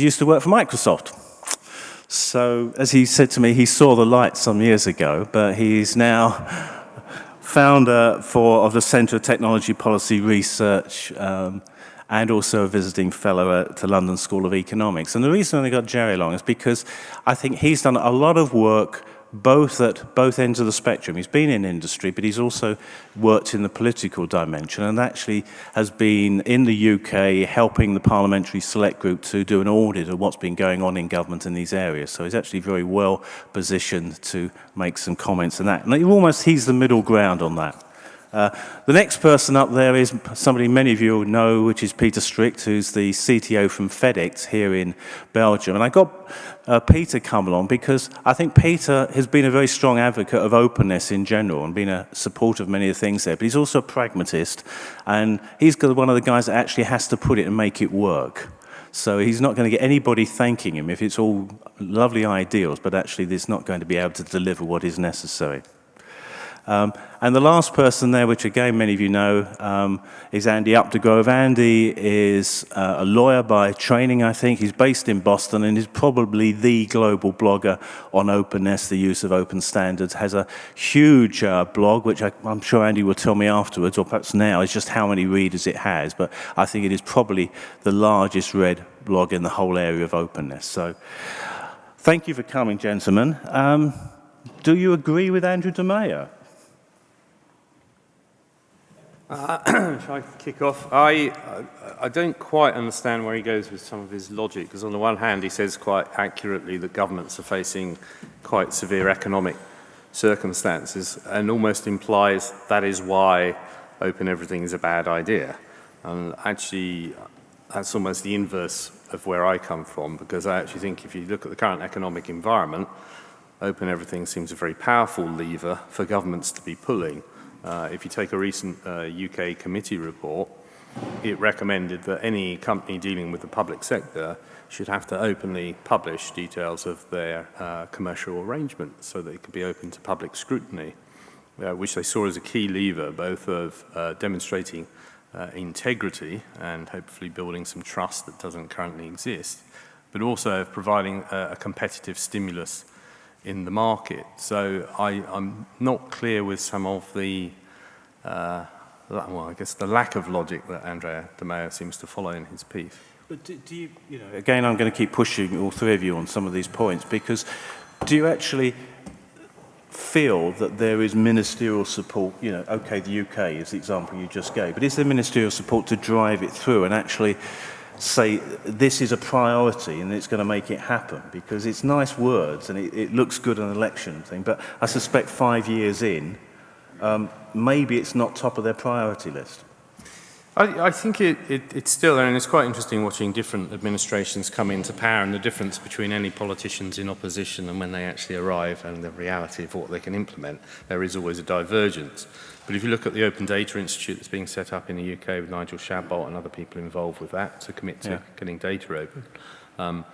Used to work for Microsoft. So, as he said to me, he saw the light some years ago, but he's now founder for, of the Centre of Technology Policy Research um, and also a visiting fellow at the London School of Economics. And the reason I got Jerry along is because I think he's done a lot of work both at both ends of the spectrum. He's been in industry, but he's also worked in the political dimension and actually has been in the UK helping the Parliamentary Select Group to do an audit of what's been going on in government in these areas. So he's actually very well positioned to make some comments on that. And almost he's the middle ground on that. Uh, the next person up there is somebody many of you know, which is Peter Strickx, who's the CTO from Fedict here in Belgium. And I got uh, Peter come along because I think Peter has been a very strong advocate of openness in general and been a supporter of many of the things there. But he's also a pragmatist, and he's one of the guys that actually has to put it and make it work. So he's not going to get anybody thanking him if it's all lovely ideals, but actually it's not going to be able to deliver what is necessary. Um, and the last person there, which again many of you know, um, is Andy Updegrove. Andy is uh, a lawyer by training, I think. He's based in Boston and is probably the global blogger on openness, the use of open standards. Has a huge uh, blog, which I, am sure Andy will tell me afterwards, or perhaps now, is just how many readers it has. But I think it is probably the largest read blog in the whole area of openness. So thank you for coming, gentlemen. Um, do you agree with Andrew Di Maio? Uh, shall I kick off? I, I don't quite understand where he goes with some of his logic, because on the one hand, he says quite accurately that governments are facing quite severe economic circumstances, and almost implies that is why open everything is a bad idea. And actually, that's almost the inverse of where I come from, because I actually think if you look at the current economic environment, open everything seems a very powerful lever for governments to be pulling. Uh, if you take a recent uh, UK committee report, it recommended that any company dealing with the public sector should have to openly publish details of their uh, commercial arrangements so that it could be open to public scrutiny, uh, which they saw as a key lever both of uh, demonstrating uh, integrity and hopefully building some trust that doesn't currently exist, but also of providing a, a competitive stimulus in the market. So I, am not clear with some of the, uh, well, I guess the lack of logic that Andrea Di Maio seems to follow in his piece. But do, do you, you know, again, I'm going to keep pushing all three of you on some of these points because do you actually feel that there is ministerial support, you know, okay, the UK is the example you just gave, but is there ministerial support to drive it through and actually say this is a priority and it's going to make it happen because it's nice words and it, it looks good on an election thing but I suspect five years in um, maybe it's not top of their priority list. I, I think it, it, it's still there and it's quite interesting watching different administrations come into power and the difference between any politicians in opposition and when they actually arrive and the reality of what they can implement there is always a divergence. But if you look at the Open Data Institute that's being set up in the UK with Nigel Shadbolt and other people involved with that to commit to yeah. getting data open, um,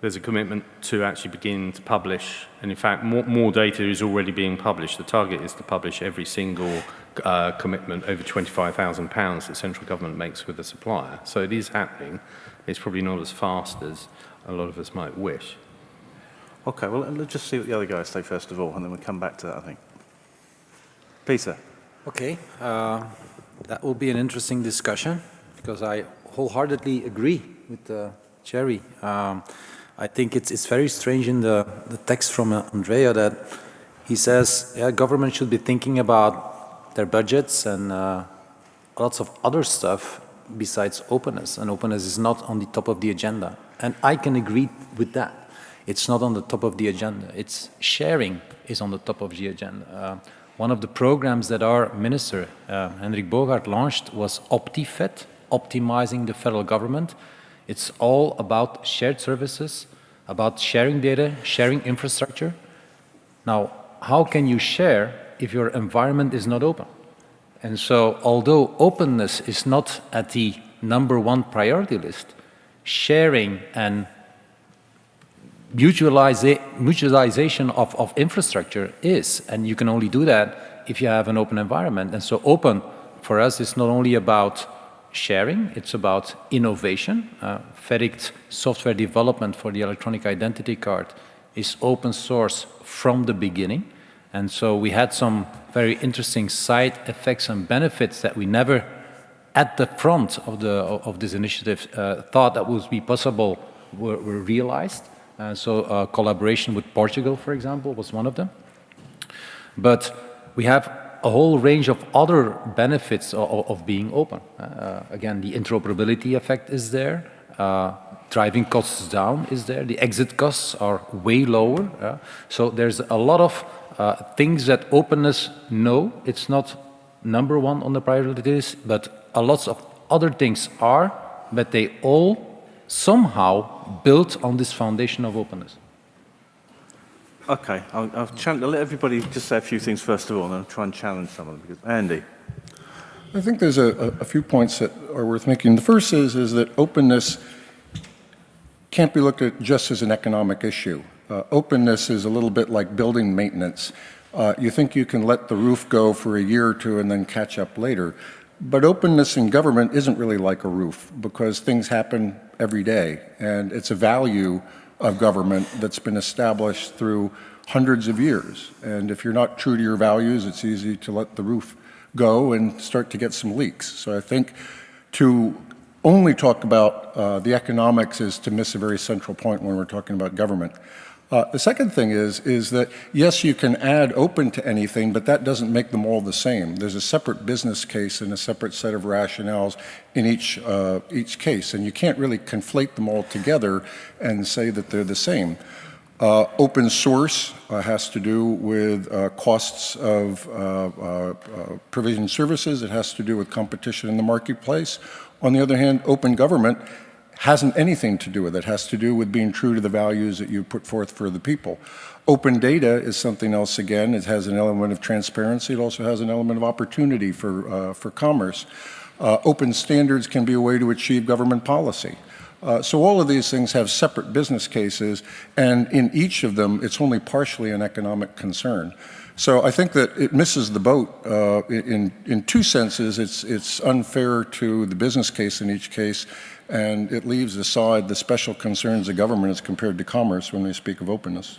there's a commitment to actually begin to publish, and in fact, more, more data is already being published. The target is to publish every single uh, commitment over £25,000 that central government makes with the supplier. So it is happening. It's probably not as fast as a lot of us might wish. Okay, well, let's just see what the other guys say first of all, and then we'll come back to that, I think. Peter. Okay, uh, that will be an interesting discussion because I wholeheartedly agree with uh, Jerry. Um, I think it's, it's very strange in the, the text from uh, Andrea that he says yeah, government should be thinking about their budgets and uh, lots of other stuff besides openness and openness is not on the top of the agenda and I can agree with that. It's not on the top of the agenda. It's sharing is on the top of the agenda. Uh, one of the programs that our minister, uh, Hendrik Bogaert, launched was OptiFed, optimizing the federal government. It's all about shared services, about sharing data, sharing infrastructure. Now, how can you share if your environment is not open? And so, although openness is not at the number one priority list, sharing and mutualization of, of infrastructure is, and you can only do that if you have an open environment. And so open for us is not only about sharing, it's about innovation. Uh, Fedict software development for the electronic identity card is open source from the beginning. And so we had some very interesting side effects and benefits that we never at the front of, the, of this initiative uh, thought that would be possible were, were realized. Uh, so uh, collaboration with Portugal, for example, was one of them. But we have a whole range of other benefits of, of being open. Uh, again, the interoperability effect is there. Uh, driving costs down is there. The exit costs are way lower. Uh, so there's a lot of uh, things that openness no, It's not number one on the priority list, but a lot of other things are, but they all somehow built on this foundation of openness. Okay, I'll, I'll, I'll, let everybody just say a few things first of all, and I'll try and challenge some of them. Because, Andy. I think there's a, a, few points that are worth making. The first is, is that openness can't be looked at just as an economic issue. Uh, openness is a little bit like building maintenance. Uh, you think you can let the roof go for a year or two and then catch up later. But openness in government isn't really like a roof because things happen every day and it's a value of government that's been established through hundreds of years. And if you're not true to your values, it's easy to let the roof go and start to get some leaks. So I think to only talk about uh, the economics is to miss a very central point when we're talking about government. Uh, the second thing is, is that yes, you can add open to anything, but that doesn't make them all the same. There's a separate business case and a separate set of rationales in each, uh, each case, and you can't really conflate them all together and say that they're the same. Uh, open source uh, has to do with uh, costs of uh, uh, provision services. It has to do with competition in the marketplace. On the other hand, open government hasn't anything to do with it. has to do with being true to the values that you put forth for the people. Open data is something else again. It has an element of transparency. It also has an element of opportunity for, uh, for commerce. Uh, open standards can be a way to achieve government policy. Uh, so all of these things have separate business cases, and in each of them, it's only partially an economic concern. So I think that it misses the boat uh, in, in two senses. It's, it's unfair to the business case in each case, and it leaves aside the special concerns of government as compared to commerce when they speak of openness.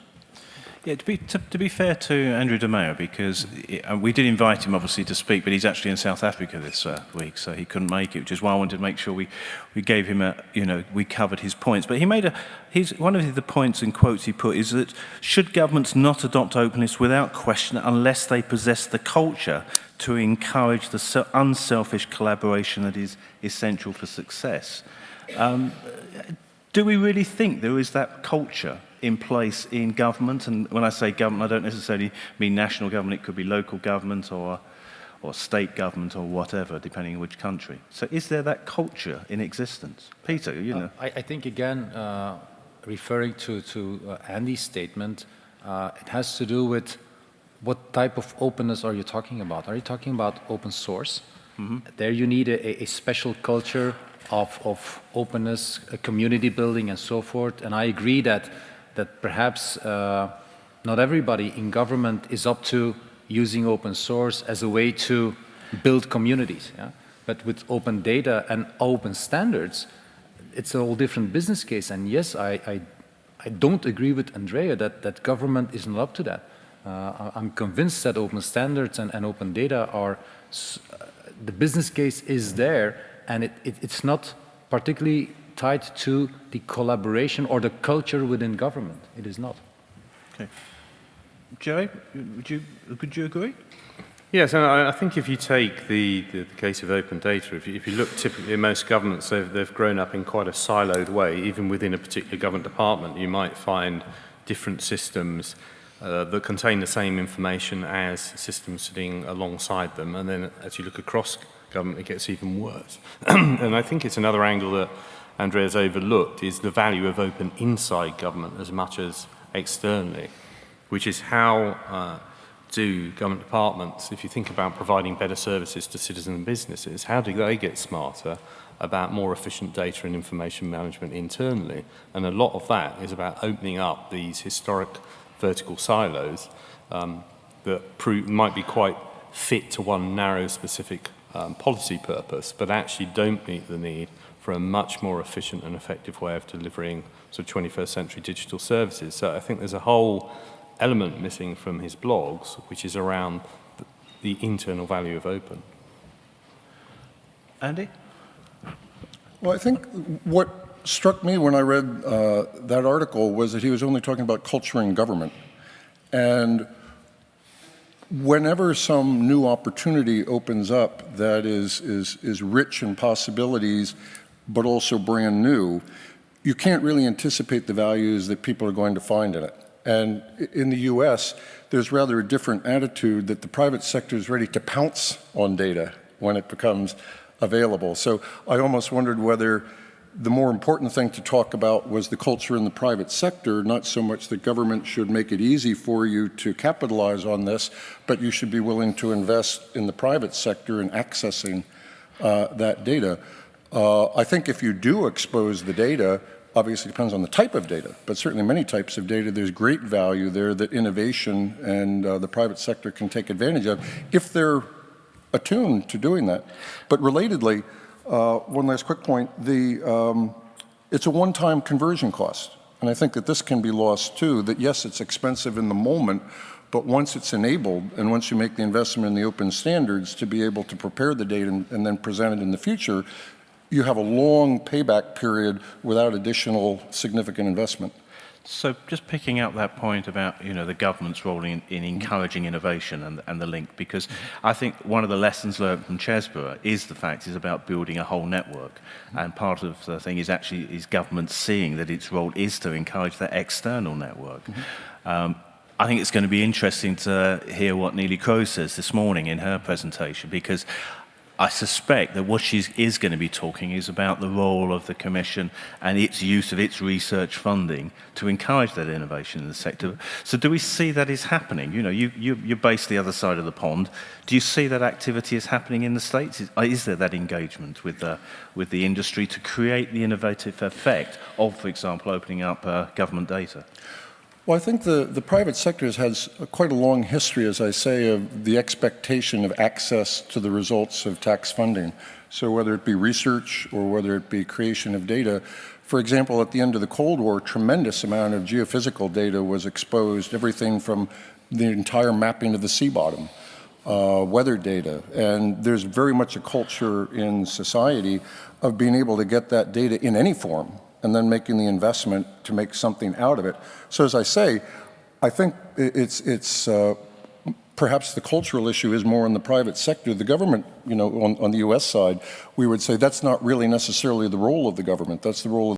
Yeah, to be, to, to be fair to Andrew Di Maio, because it, uh, we did invite him obviously to speak, but he's actually in South Africa this uh, week, so he couldn't make it, which is why I wanted to make sure we, we gave him a, you know, we covered his points. But he made a, his, one of the points and quotes he put is that should governments not adopt openness without question unless they possess the culture to encourage the unselfish collaboration that is essential for success? Um, do we really think there is that culture in place in government? And when I say government, I don't necessarily mean national government. It could be local government or, or state government or whatever, depending on which country. So is there that culture in existence? Peter, you know. Uh, I, I, think, again, uh, referring to, to uh, Andy's statement, uh, it has to do with what type of openness are you talking about? Are you talking about open source? Mm -hmm. There you need a, a special culture of, of openness, community building and so forth. And I agree that, that perhaps uh, not everybody in government is up to using open source as a way to build communities. Yeah? But with open data and open standards, it's a whole different business case. And yes, I, I, I don't agree with Andrea that, that government isn't up to that. Uh, I'm convinced that open standards and, and open data are, uh, the business case is there and it, it, it's not particularly tied to the collaboration or the culture within government. It is not. Okay. Joey, would you, would you agree? Yes, and I, think if you take the, the, the case of open data, if you, if you, look typically in most governments, they've, they've grown up in quite a siloed way. Even within a particular government department, you might find different systems uh, that contain the same information as systems sitting alongside them. And then as you look across government, it gets even worse. and I think it's another angle that Andrea's overlooked is the value of open inside government as much as externally, which is how uh, do government departments, if you think about providing better services to citizens and businesses, how do they get smarter about more efficient data and information management internally? And a lot of that is about opening up these historic vertical silos um, that might be quite fit to one narrow specific um, policy purpose, but actually don't meet the need for a much more efficient and effective way of delivering sort of 21st century digital services. So I think there's a whole element missing from his blogs, which is around the, the internal value of open. Andy? Well, I think what struck me when I read uh, that article was that he was only talking about culture and government. And whenever some new opportunity opens up that is, is, is rich in possibilities, but also brand new, you can't really anticipate the values that people are going to find in it. And in the US, there's rather a different attitude that the private sector is ready to pounce on data when it becomes available. So I almost wondered whether the more important thing to talk about was the culture in the private sector, not so much that government should make it easy for you to capitalize on this, but you should be willing to invest in the private sector in accessing uh, that data. Uh, I think if you do expose the data, obviously depends on the type of data, but certainly many types of data, there's great value there that innovation and uh, the private sector can take advantage of if they're attuned to doing that. But relatedly, uh, one last quick point, the, um, it's a one-time conversion cost. And I think that this can be lost too, that yes, it's expensive in the moment, but once it's enabled and once you make the investment in the open standards to be able to prepare the data and, and then present it in the future, you have a long payback period without additional significant investment. So just picking up that point about you know the government's role in, in encouraging innovation and, and the link, because I think one of the lessons learned from Chesbrough is the fact is about building a whole network, and part of the thing is actually is government seeing that its role is to encourage that external network. Um, I think it's going to be interesting to hear what Neelie Kroes says this morning in her presentation, because I suspect that what she is going to be talking is about the role of the Commission and its use of its research funding to encourage that innovation in the sector. So do we see that is happening? You know, you, you, you're based the other side of the pond. Do you see that activity is happening in the States? Is, is there that engagement with the, with the industry to create the innovative effect of, for example, opening up uh, government data? Well, I think the, the private sector has quite a long history, as I say, of the expectation of access to the results of tax funding. So whether it be research or whether it be creation of data, for example, at the end of the Cold War, tremendous amount of geophysical data was exposed, everything from the entire mapping of the sea bottom, uh, weather data. And there's very much a culture in society of being able to get that data in any form and then making the investment to make something out of it. So as I say, I think it's, it's uh, perhaps the cultural issue is more in the private sector. The government, you know, on, on the US side, we would say that's not really necessarily the role of the government. That's the role of